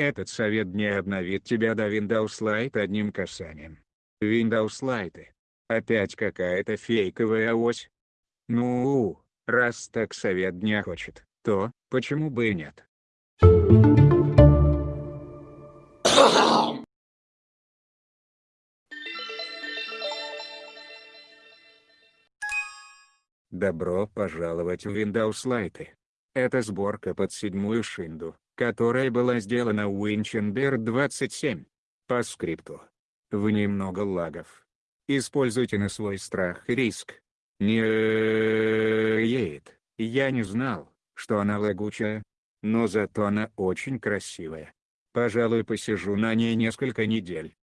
Этот совет не обновит тебя до Windows Lite одним касанием. Windows Lite. Опять какая-то фейковая ось. Ну, раз так совет дня хочет, то, почему бы и нет? Добро пожаловать в Windows Lite. Это сборка под седьмую шинду, которая была сделана в Winchester 27. По скрипту. В ней много лагов. Используйте на свой страх и риск. Нет, я не знал, что она лагучая. Но зато она очень красивая. Пожалуй посижу на ней несколько недель.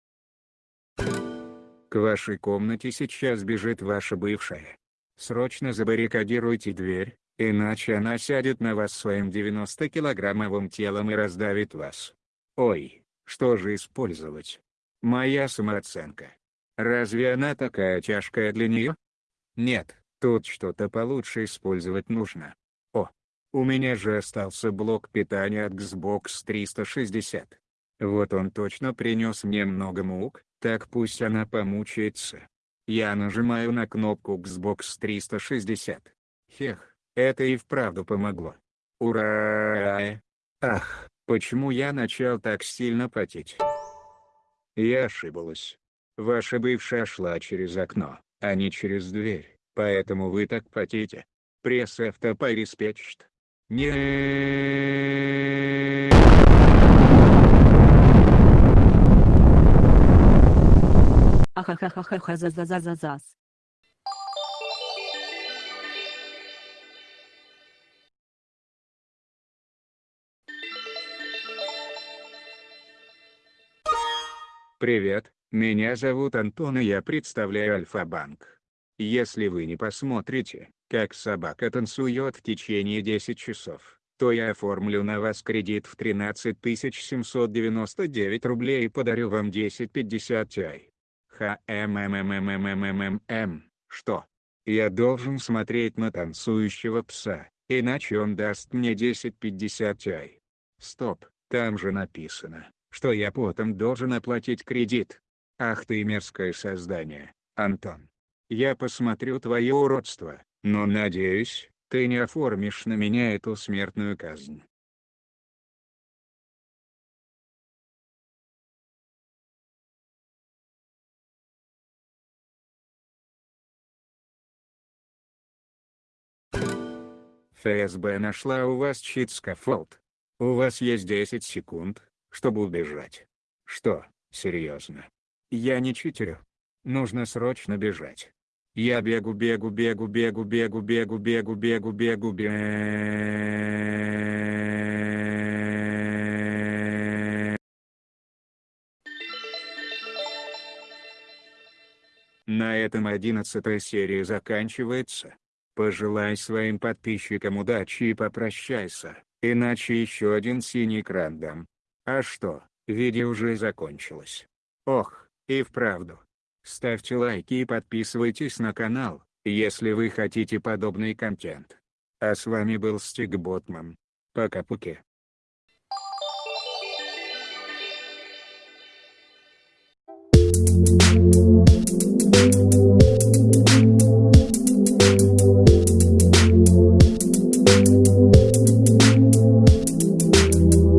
К вашей комнате сейчас бежит ваша бывшая. Срочно забаррикадируйте дверь, иначе она сядет на вас своим 90-килограммовым телом и раздавит вас. Ой, что же использовать? Моя самооценка. Разве она такая тяжкая для нее? Нет, тут что-то получше использовать нужно. О, у меня же остался блок питания от Xbox 360. Вот он точно принес мне много мук, так пусть она помучается. Я нажимаю на кнопку Xbox 360. Хех, это и вправду помогло. Ура! Ах, почему я начал так сильно потеть? Я ошиблась. Ваша бывшая шла через окно, а не через дверь, поэтому вы так потите. Пресс автопореспечт. Не. Ахахахахахазазазазаз. Привет, меня зовут Антон и я представляю Альфа-банк. Если вы не посмотрите, как собака танцует в течение 10 часов, то я оформлю на вас кредит в 13 799 рублей и подарю вам 1050 Ti. ХММММММММ, что? Я должен смотреть на танцующего пса, иначе он даст мне 1050 Ti. Стоп, там же написано, что я потом должен оплатить кредит. Ах ты мерзкое создание, Антон. Я посмотрю твое уродство, но надеюсь, ты не оформишь на меня эту смертную казнь. ФСБ нашла у вас чит-скафолд. У вас есть 10 секунд, чтобы убежать. Что, серьезно? Я не читерю. Нужно срочно бежать. Я бегу, бегу, бегу, бегу, бегу, бегу, бегу, бегу, бегу, бегу. На этом одиннадцатая серия заканчивается. Пожелай своим подписчикам удачи и попрощайся, иначе еще один синий экран дам. А что, видео уже закончилось. Ох, и вправду. Ставьте лайки и подписывайтесь на канал, если вы хотите подобный контент. А с вами был Стиг Ботман. Пока-пуки.